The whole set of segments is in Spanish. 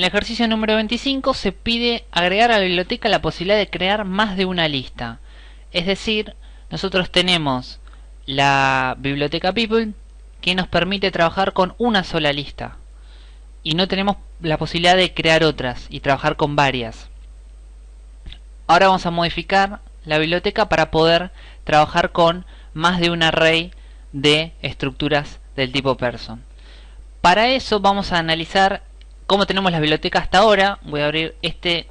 El ejercicio número 25 se pide agregar a la biblioteca la posibilidad de crear más de una lista. Es decir, nosotros tenemos la biblioteca People que nos permite trabajar con una sola lista y no tenemos la posibilidad de crear otras y trabajar con varias. Ahora vamos a modificar la biblioteca para poder trabajar con más de un array de estructuras del tipo person. Para eso vamos a analizar cómo tenemos la biblioteca hasta ahora. Voy a abrir este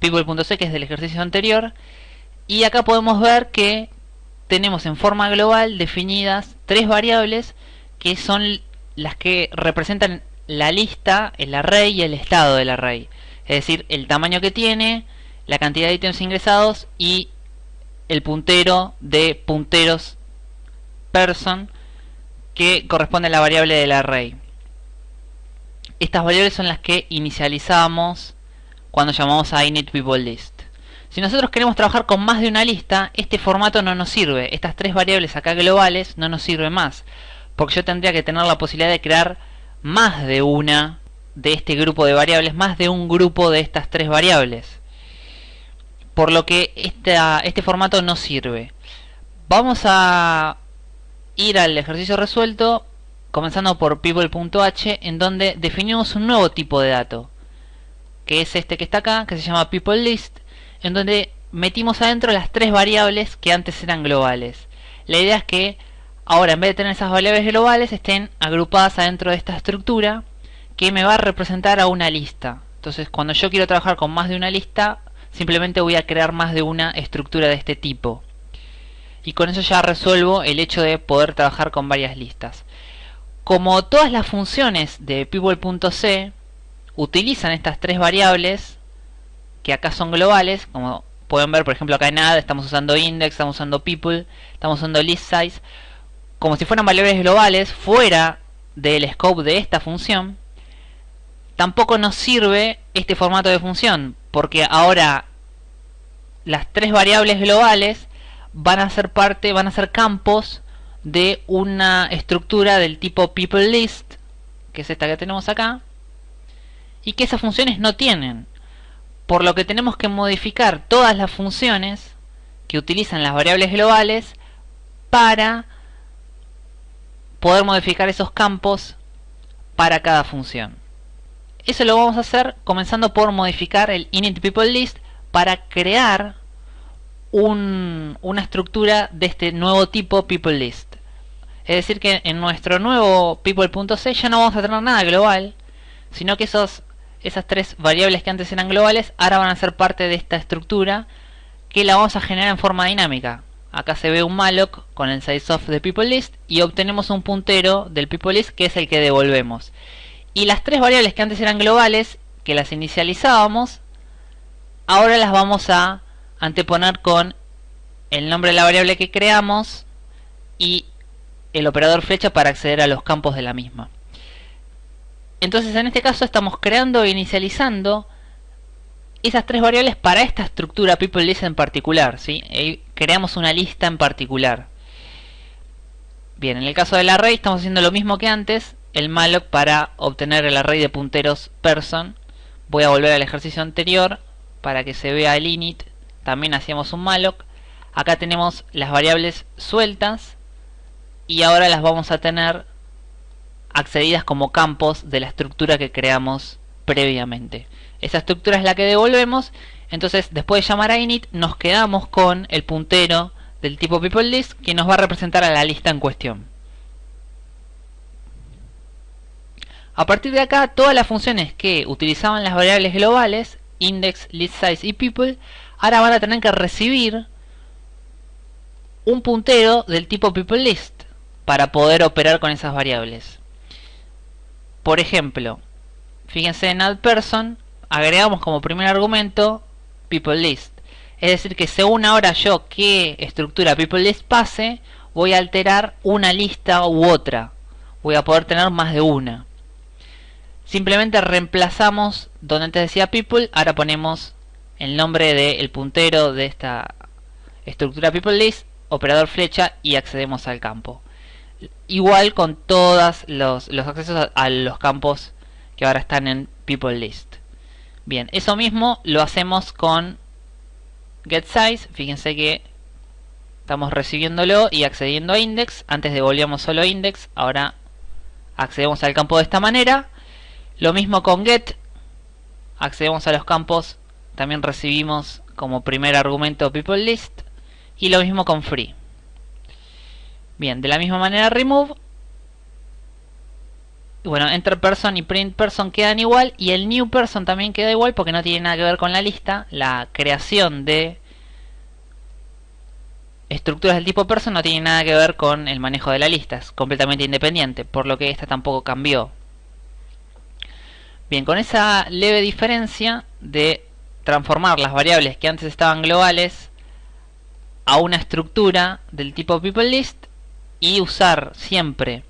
people.c que es del ejercicio anterior y acá podemos ver que tenemos en forma global definidas tres variables que son las que representan la lista, el array y el estado del array. Es decir, el tamaño que tiene, la cantidad de ítems ingresados y el puntero de punteros person que corresponde a la variable del array. Estas variables son las que inicializamos cuando llamamos a initPeopleList. Si nosotros queremos trabajar con más de una lista, este formato no nos sirve. Estas tres variables acá globales no nos sirven más. Porque yo tendría que tener la posibilidad de crear más de una de este grupo de variables, más de un grupo de estas tres variables. Por lo que este formato no sirve. Vamos a ir al ejercicio resuelto comenzando por people.h en donde definimos un nuevo tipo de dato que es este que está acá, que se llama peopleList en donde metimos adentro las tres variables que antes eran globales. La idea es que ahora en vez de tener esas variables globales estén agrupadas adentro de esta estructura que me va a representar a una lista. Entonces cuando yo quiero trabajar con más de una lista, simplemente voy a crear más de una estructura de este tipo. Y con eso ya resuelvo el hecho de poder trabajar con varias listas. Como todas las funciones de people.c utilizan estas tres variables, que acá son globales, como pueden ver por ejemplo acá en add estamos usando index, estamos usando people, estamos usando list size, como si fueran variables globales fuera del scope de esta función, tampoco nos sirve este formato de función, porque ahora las tres variables globales van a ser parte, van a ser campos de una estructura del tipo peopleList, que es esta que tenemos acá, y que esas funciones no tienen. Por lo que tenemos que modificar todas las funciones que utilizan las variables globales para poder modificar esos campos para cada función. Eso lo vamos a hacer comenzando por modificar el initPeopleList para crear una estructura de este nuevo tipo peopleList. Es decir que en nuestro nuevo people.c ya no vamos a tener nada global, sino que esos, esas tres variables que antes eran globales ahora van a ser parte de esta estructura que la vamos a generar en forma dinámica. Acá se ve un malloc con el sizeOf de peopleList y obtenemos un puntero del peopleList que es el que devolvemos. Y las tres variables que antes eran globales, que las inicializábamos, ahora las vamos a anteponer con el nombre de la variable que creamos y el operador flecha para acceder a los campos de la misma. Entonces en este caso estamos creando e inicializando esas tres variables para esta estructura peopleList en particular. ¿sí? creamos una lista en particular. Bien, en el caso del array estamos haciendo lo mismo que antes. El malloc para obtener el array de punteros person. Voy a volver al ejercicio anterior para que se vea el init. También hacíamos un malloc. Acá tenemos las variables sueltas. Y ahora las vamos a tener accedidas como campos de la estructura que creamos previamente. Esa estructura es la que devolvemos. Entonces, después de llamar a init, nos quedamos con el puntero del tipo peopleList que nos va a representar a la lista en cuestión. A partir de acá, todas las funciones que utilizaban las variables globales, index, list size y people, ahora van a tener que recibir un puntero del tipo peopleList para poder operar con esas variables. Por ejemplo, fíjense en addPerson, agregamos como primer argumento peopleList. Es decir que según ahora yo qué estructura peopleList pase, voy a alterar una lista u otra. Voy a poder tener más de una. Simplemente reemplazamos donde antes decía people, ahora ponemos el nombre del puntero de esta estructura peopleList, operador flecha y accedemos al campo. Igual con todos los, accesos a los campos que ahora están en people list. Bien, eso mismo lo hacemos con getSize. Fíjense que estamos recibiéndolo y accediendo a index. Antes devolvíamos solo index, ahora accedemos al campo de esta manera. Lo mismo con get, accedemos a los campos, también recibimos como primer argumento people list. Y lo mismo con free. Bien, de la misma manera remove. Bueno, enter person y print person quedan igual y el new person también queda igual porque no tiene nada que ver con la lista. La creación de estructuras del tipo person no tiene nada que ver con el manejo de la lista, es completamente independiente, por lo que esta tampoco cambió. Bien, con esa leve diferencia de transformar las variables que antes estaban globales a una estructura del tipo peopleList y usar siempre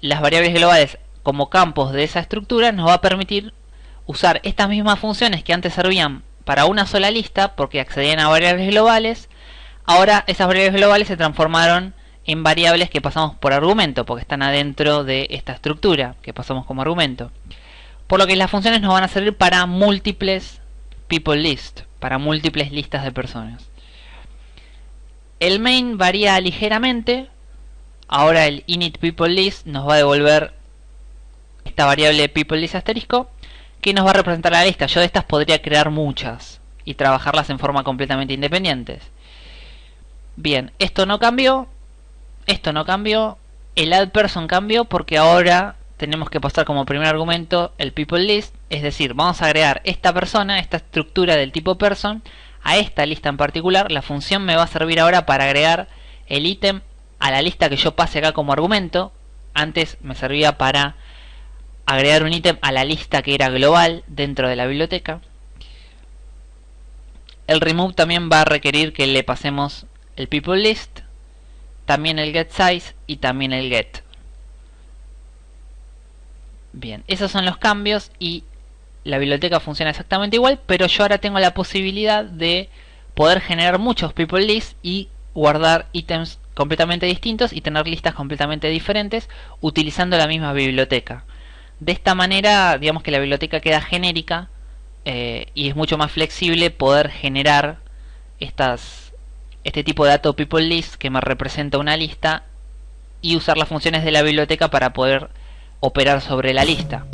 las variables globales como campos de esa estructura nos va a permitir usar estas mismas funciones que antes servían para una sola lista porque accedían a variables globales ahora esas variables globales se transformaron en variables que pasamos por argumento porque están adentro de esta estructura que pasamos como argumento por lo que las funciones nos van a servir para múltiples people list para múltiples listas de personas el main varía ligeramente. Ahora el init people list nos va a devolver esta variable people list asterisco que nos va a representar la lista. Yo de estas podría crear muchas y trabajarlas en forma completamente independientes. Bien, esto no cambió. Esto no cambió. El add person cambió porque ahora tenemos que pasar como primer argumento el people list. Es decir, vamos a agregar esta persona, esta estructura del tipo person a esta lista en particular, la función me va a servir ahora para agregar el ítem a la lista que yo pase acá como argumento. Antes me servía para agregar un ítem a la lista que era global dentro de la biblioteca. El remove también va a requerir que le pasemos el people list, también el get size y también el get. Bien, esos son los cambios y la biblioteca funciona exactamente igual, pero yo ahora tengo la posibilidad de poder generar muchos people lists y guardar ítems completamente distintos y tener listas completamente diferentes utilizando la misma biblioteca. De esta manera, digamos que la biblioteca queda genérica eh, y es mucho más flexible poder generar estas, este tipo de dato people list que me representa una lista y usar las funciones de la biblioteca para poder operar sobre la lista.